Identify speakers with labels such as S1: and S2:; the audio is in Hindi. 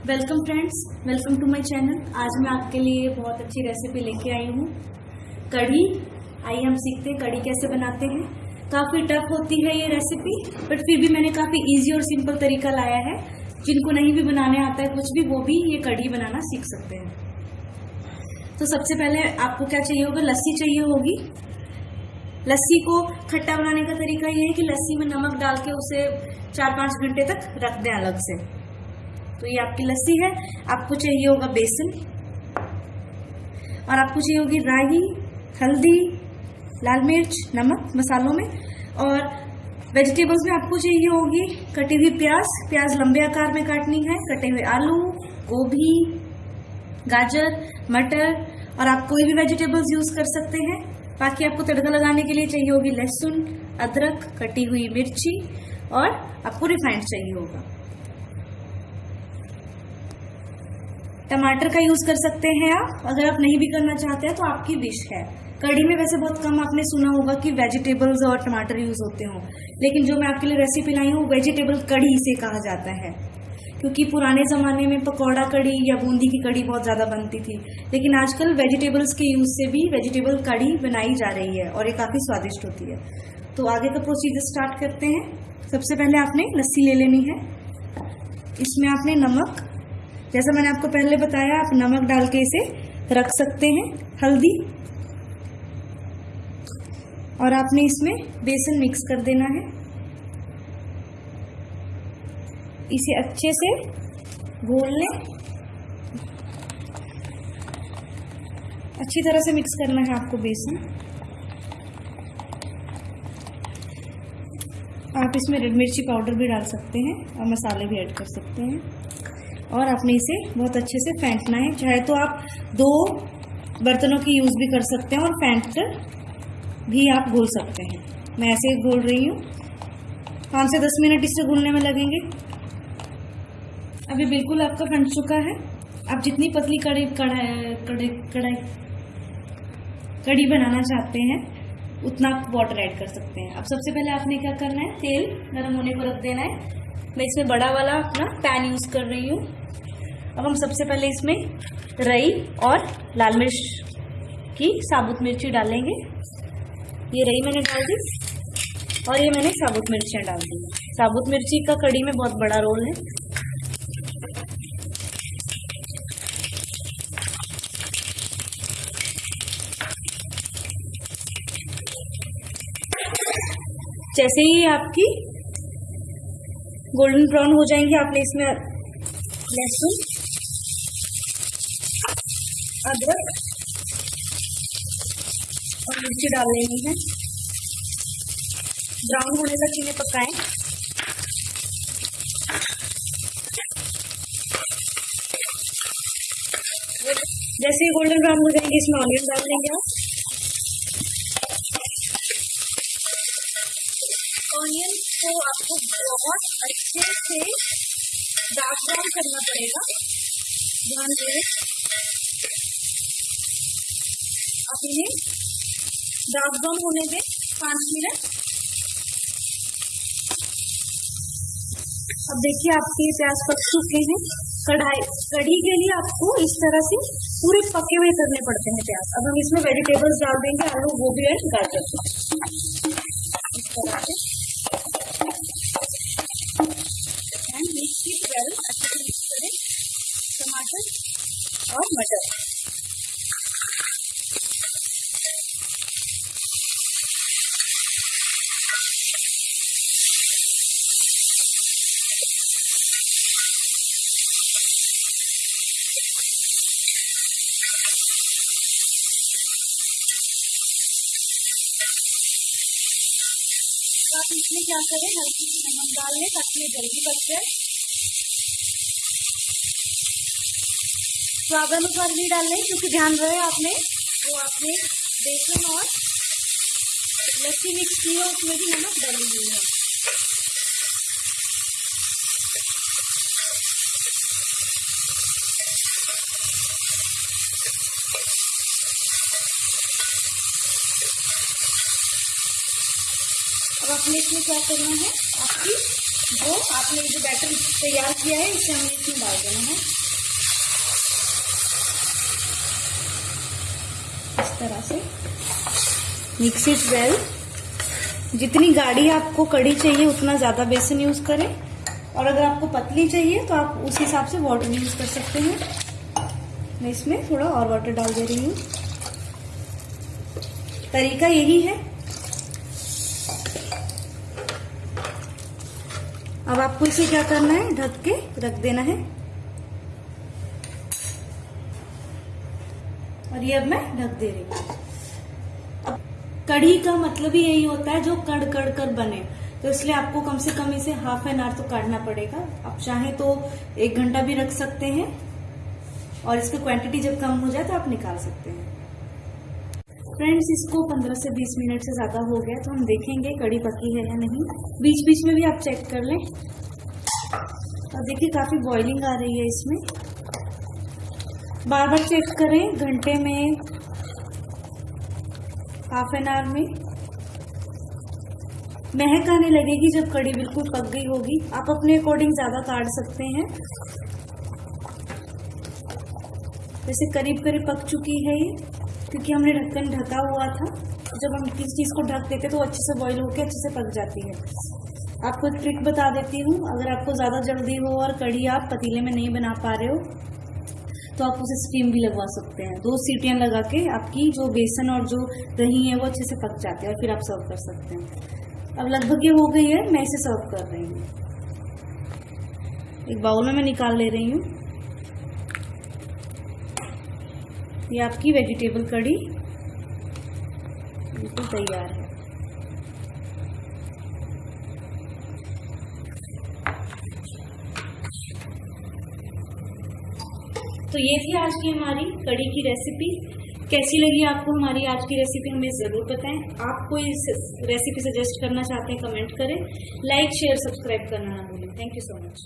S1: Welcome friends welcome to my channel आज मैं आपके लिए बहुत अच्छी रेसिपी लेके आई हूँ। कढ़ी। आइए हम सीखते हैं कढ़ी कैसे बनाते हैं। काफ़ी टफ होती है ये रेसिपी बट फिर भी मैंने काफ़ी इजी और सिंपल तरीका लाया है। जिनको नहीं भी बनाने आता है, कुछ भी, वो भी ये कढ़ी बनाना सीख सकते हैं। तो सबसे पहले आपको क्या चाहिए होगा? लस्सी चाहिए होगी। लस्सी को खट्टा बनाने का तरीका ये है कि लस्सी में नमक डाल के उसे चार पाँच घंटे तक रख दें अलग से। तो ये आपकी लस्सी है। आपको चाहिए होगा बेसन। और आपको चाहिए होगी राई हल्दी, लाल मिर्च, नमक मसालों में। और वेजिटेबल्स में आपको चाहिए होगी कटी हुई प्याज। प्याज लंबे आकार में काटनी है। कटे हुए आलू, गोभी, गाजर, मटर और आप कोई भी वेजिटेबल्स यूज़ कर सकते हैं। बाकी आपको तड़का लगाने के लिए चाहिए होगी लहसुन, अदरक, कटी हुई मिर्ची और आपको रिफाइंड चाहिए होगा। टमाटर का यूज़ कर सकते हैं आप। अगर आप नहीं भी करना चाहते हैं तो आपकी विश है। कढ़ी में वैसे बहुत कम आपने सुना होगा कि वेजिटेबल्स और टमाटर यूज़ होते हों। लेकिन जो मैं आपके लिए रेसिपी लाई हूँ वेजिटेबल कढ़ी से कहा जाता है। क्योंकि पुराने ज़माने में पकौड़ा कढ़ी या बूंदी की कढ़ी बहुत ज़्यादा बनती थी। लेकिन आजकल वेजिटेबल्स के यूज़ से भी वेजिटेबल कढ़ी बनाई जा रही है और ये काफ़ी स्वादिष्ट होती है। तो आगे का प्रोसीजर स्टार्ट करते हैं। सबसे पहले आपने लस्सी ले लेनी है। इसमें आपने नमक जैसा मैंने आपको पहले बताया, आप नमक डाल के इसे रख सकते हैं, हल्दी। और आपने इसमें बेसन मिक्स कर देना है। इसे अच्छे से घोल लें। अच्छी तरह से मिक्स करना है आपको बेसन। आप इसमें रेड मिर्ची पाउडर भी डाल सकते हैं और मसाले भी ऐड कर सकते हैं। और आपने इसे बहुत अच्छे से फेंटना है। चाहे तो आप दो बर्तनों की यूज़ भी कर सकते हैं और फेंट कर भी आप घोल सकते हैं। मैं ऐसे ही घोल रही हूँ। पाँच से दस मिनट इसे घुलने में लगेंगे। अभी बिल्कुल आपका फंट चुका है। आप जितनी पतली कड़ी, कढ़ाई कढ़ाई कढ़ाई कड़ी बनाना चाहते हैं, उतना आप वाटर ऐड कर सकते हैं। अब सबसे पहले आपने क्या करना है? तेल गर्म होने को रख देना है। मैं इसमें बड़ा वाला अपना पैन यूज़ कर रही हूँ। अब हम सबसे पहले इसमें रई और लाल मिर्च की साबुत मिर्ची डालेंगे। ये रई मैंने डाल दी और ये मैंने साबुत मिर्चियाँ डाल दी। साबुत मिर्ची का कड़ी में बहुत बड़ा रोल है। जैसे ही आपकी गोल्डन ब्राउन हो जाएँगे आपने इसमें लहसुन अदरक। और मिर्ची डाल लेनी है। ब्राउन होने तक इन्हें पकाएँ। जैसे ही गोल्डन ब्राउन हो जाएँगे, इसमें ऑनियन डाल देंगे आप। ऑनियन। को आपको बहुत अच्छे से डार्क ब्राउन करना पड़ेगा। ध्यान दें। आप इन्हें डार्क ब्राउन होने दें पाँच मिनट अब देखिए आपके प्याज पक चुके हैं। कढ़ाई, कढ़ी के लिए आपको इस तरह से पूरे पके हुए करने पड़ते हैं प्याज। अब हम इसमें वेजिटेबल्स डाल देंगे, आलू, गोभी और गाजर। इस तरह से आप इसमें क्या करें? हल्की सी नमक डाल लें, ताकि ये जल्दी बच जाए। स्वाद अनुसार भी डाल लें, क्योंकि ध्यान रहे आपने, वो आपने बेसन और लस्सी मिक्स की है उसमें भी नमक डाली हुई है। अब आपने इसमें क्या करना है? आपकी जो आपने जो बैटर तैयार किया है, इसे हमें इसमें डाल देना है। इस तरह से। मिक्स इट वेल जितनी गाढ़ी आपको कड़ी चाहिए, उतना ज़्यादा बेसन यूज़ करें। और अगर आपको पतली चाहिए तो आप उस हिसाब से वाटर यूज़ कर सकते हैं। मैं इसमें थोड़ा और वाटर डाल दे रही हूँ। तरीका यही है अब आपको इसे क्या करना है? ढक के रख देना है। और ये अब मैं ढक दे रही हूँ। अब कढ़ी का मतलब ही यही होता है, जो कड़ कड़ कर बने। तो इसलिए आपको कम से कम इसे हाफ़ एन आवर तो काटना पड़ेगा। आप चाहें तो एक घंटा भी रख सकते हैं। और इसकी क्वांटिटी जब कम हो जाए तो आप निकाल सकते हैं। फ्रेंड्स इसको 15 से 20 मिनट से ज़्यादा हो गया तो हम देखेंगे कड़ी पकी है या नहीं। बीच बीच में भी आप चेक कर लें। और देखिए, काफ़ी बॉइलिंग आ रही है इसमें। बार बार चेक करें घंटे में हाफ़ एन आवर में। महक आने लगेगी जब कड़ी बिल्कुल पक गई होगी। आप अपने अकॉर्डिंग ज़्यादा काट सकते हैं। जैसे करीब करीब पक चुकी है ये। क्योंकि हमने ढक्कन ढका हुआ था, जब हम किसी चीज़ को ढक देते तो अच्छे से बॉईल होकर अच्छे से पक जाती है। आपको एक ट्रिक बता देती हूँ, अगर आपको ज़्यादा जल्दी हो और कड़ी आप पतीले में नहीं बना पा रहे हो तो आप उसे स्टीम भी लगवा सकते हैं। दो सीटियाँ लगा के आपकी जो बेसन और जो दही है वो अच्छे से पक जाते हैं और फिर आप सर्व कर सकते हैं। अब लगभग ये हो गई है, मैं इसे सर्व कर रही हूँ। एक बाउल में मैं निकाल ले रही हूँ। ये आपकी वेजिटेबल कड़ी बिल्कुल तैयार है। तो ये थी आज की हमारी कड़ी की रेसिपी कैसी लगी आपको हमारी आज की रेसिपी हमें ज़रूर बताएँ। आप कोई रेसिपी सजेस्ट करना चाहते हैं कमेंट करें। लाइक शेयर सब्सक्राइब करना ना भूलें। Thank you so much